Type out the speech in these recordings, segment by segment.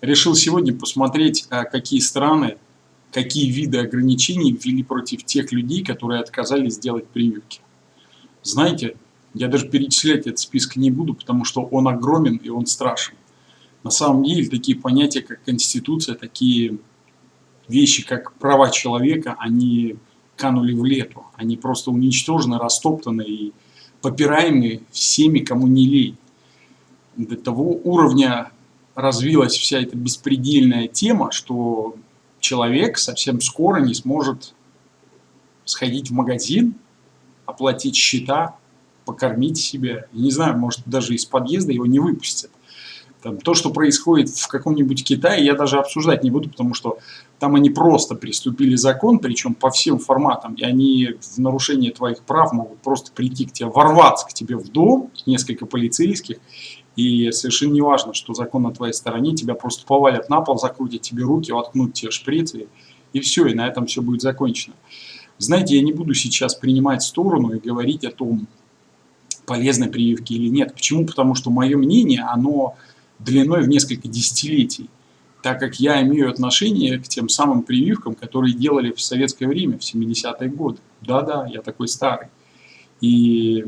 решил сегодня посмотреть, а, какие страны, какие виды ограничений ввели против тех людей, которые отказались сделать прививки. Знаете, я даже перечислять этот список не буду, потому что он огромен и он страшен. На самом деле такие понятия, как Конституция, такие вещи, как права человека, они канули в лету. Они просто уничтожены, растоптаны и попираемы всеми, кому не лень. До того уровня развилась вся эта беспредельная тема, что человек совсем скоро не сможет сходить в магазин, оплатить счета, покормить себя. Не знаю, может даже из подъезда его не выпустят. Там, то, что происходит в каком-нибудь Китае, я даже обсуждать не буду, потому что там они просто приступили закон, причем по всем форматам, и они в нарушение твоих прав могут просто прийти к тебе, ворваться к тебе в дом, несколько полицейских, и совершенно не важно, что закон на твоей стороне, тебя просто повалят на пол, закрутят тебе руки, воткнут тебе шприцы, и все, и на этом все будет закончено. Знаете, я не буду сейчас принимать сторону и говорить о том, полезной прививки или нет. Почему? Потому что мое мнение, оно длиной в несколько десятилетий, так как я имею отношение к тем самым прививкам, которые делали в советское время, в 70-е годы. Да-да, я такой старый. И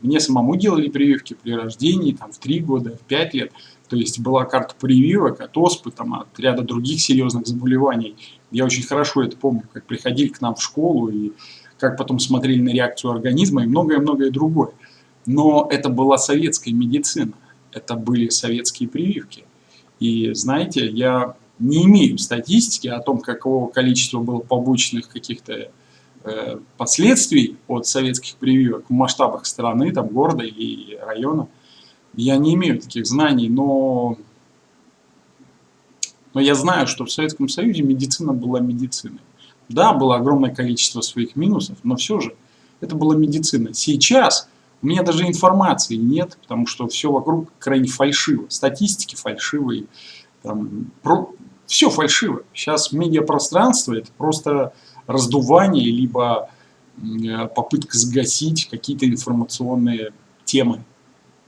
мне самому делали прививки при рождении, там, в 3 года, в 5 лет. То есть была карта прививок от оспы, там, от ряда других серьезных заболеваний. Я очень хорошо это помню, как приходили к нам в школу и как потом смотрели на реакцию организма и многое-многое другое. Но это была советская медицина, это были советские прививки. И знаете, я не имею статистики о том, какого количества было побочных каких-то Э, последствий от советских прививок в масштабах страны, там, города или района. Я не имею таких знаний, но, но я знаю, что в Советском Союзе медицина была медициной. Да, было огромное количество своих минусов, но все же это была медицина. Сейчас у меня даже информации нет, потому что все вокруг крайне фальшиво. Статистики фальшивые, там, про... все фальшиво. Сейчас медиапространство это просто раздувание, либо э, попытка сгасить какие-то информационные темы.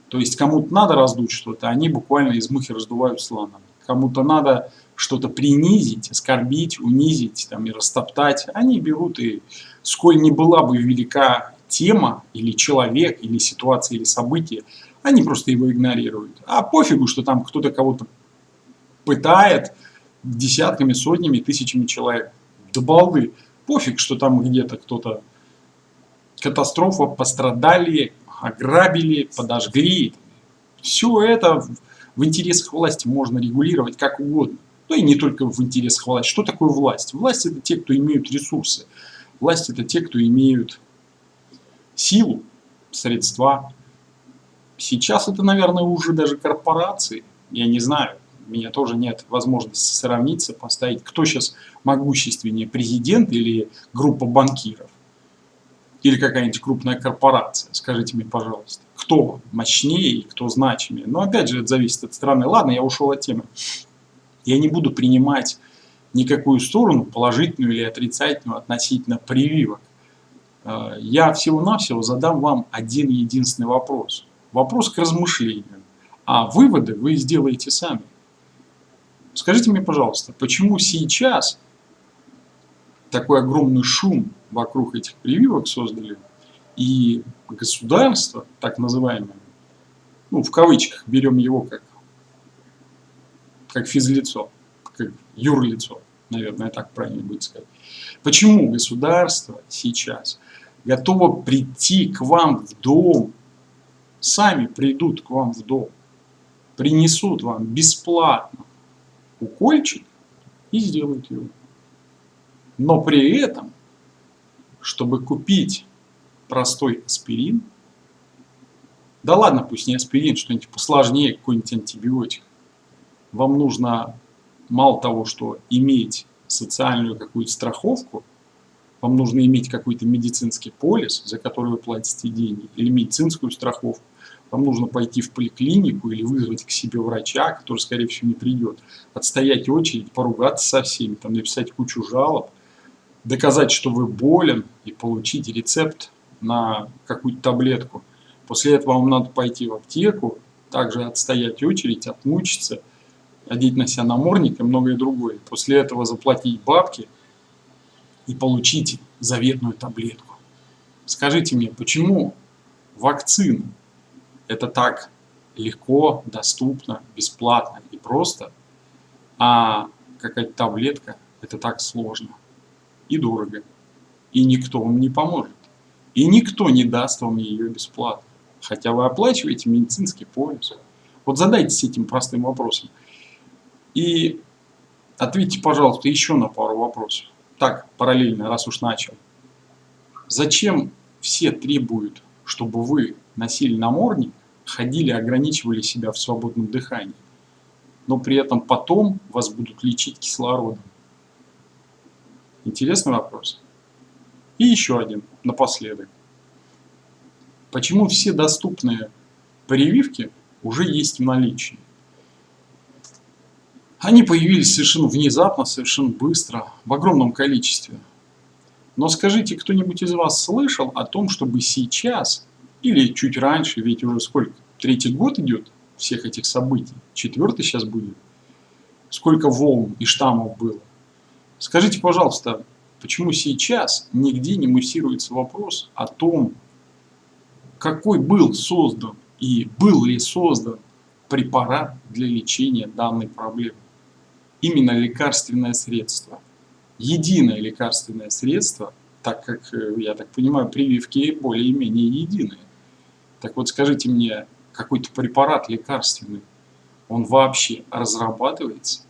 То есть кому-то надо раздуть что-то, они буквально из мухи раздувают слона. Кому-то надо что-то принизить, оскорбить, унизить там, и растоптать. Они берут и, сколь не была бы велика тема, или человек, или ситуация, или событие, они просто его игнорируют. А пофигу, что там кто-то кого-то пытает десятками, сотнями, тысячами человек. Да балды пофиг, что там где-то кто-то катастрофа, пострадали, ограбили, подожгли. Все это в интересах власти можно регулировать как угодно. Но и не только в интересах власти. Что такое власть? Власть это те, кто имеют ресурсы. Власть это те, кто имеют силу, средства. Сейчас это, наверное, уже даже корпорации. Я не знаю у меня тоже нет возможности сравниться, поставить, кто сейчас могущественнее, президент или группа банкиров, или какая-нибудь крупная корпорация, скажите мне, пожалуйста, кто мощнее и кто значимее. Но опять же, это зависит от страны. Ладно, я ушел от темы. Я не буду принимать никакую сторону, положительную или отрицательную, относительно прививок. Э, я всего-навсего задам вам один единственный вопрос. Вопрос к размышлению. А выводы вы сделаете сами. Скажите мне, пожалуйста, почему сейчас такой огромный шум вокруг этих прививок создали, и государство, так называемое, ну, в кавычках, берем его как, как физлицо, как юрлицо, наверное, так правильно будет сказать. Почему государство сейчас готово прийти к вам в дом, сами придут к вам в дом, принесут вам бесплатно укольчик и сделают его. Но при этом, чтобы купить простой аспирин, да ладно, пусть не аспирин, что-нибудь посложнее, какой-нибудь антибиотик, вам нужно мало того, что иметь социальную какую-то страховку, вам нужно иметь какой-то медицинский полис, за который вы платите деньги, или медицинскую страховку, вам нужно пойти в поликлинику или вызвать к себе врача, который, скорее всего, не придет, отстоять очередь, поругаться со всеми, там, написать кучу жалоб, доказать, что вы болен, и получить рецепт на какую-то таблетку. После этого вам надо пойти в аптеку, также отстоять очередь, отмучиться, одеть на себя намордник и многое другое. После этого заплатить бабки и получить заветную таблетку. Скажите мне, почему вакцины это так легко, доступно, бесплатно и просто, а какая-то таблетка это так сложно и дорого, и никто вам не поможет, и никто не даст вам ее бесплатно, хотя вы оплачиваете медицинский полис. Вот задайтесь этим простым вопросом. И ответьте, пожалуйста, еще на пару вопросов. Так, параллельно, раз уж начал. Зачем все требуют, чтобы вы носили намордник, ходили, ограничивали себя в свободном дыхании, но при этом потом вас будут лечить кислородом? Интересный вопрос. И еще один напоследок. Почему все доступные прививки уже есть в наличии? Они появились совершенно внезапно, совершенно быстро, в огромном количестве. Но скажите, кто-нибудь из вас слышал о том, чтобы сейчас, или чуть раньше, ведь уже сколько, третий год идет всех этих событий, четвертый сейчас будет, сколько волн и штаммов было. Скажите, пожалуйста, почему сейчас нигде не муссируется вопрос о том, какой был создан и был ли создан препарат для лечения данной проблемы? Именно лекарственное средство. Единое лекарственное средство, так как, э, я так понимаю, прививки более-менее единые. Так вот скажите мне, какой-то препарат лекарственный, он вообще разрабатывается?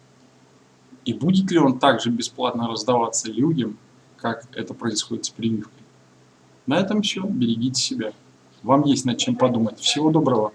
И будет ли он также бесплатно раздаваться людям, как это происходит с прививкой? На этом все. Берегите себя. Вам есть над чем подумать. Всего доброго.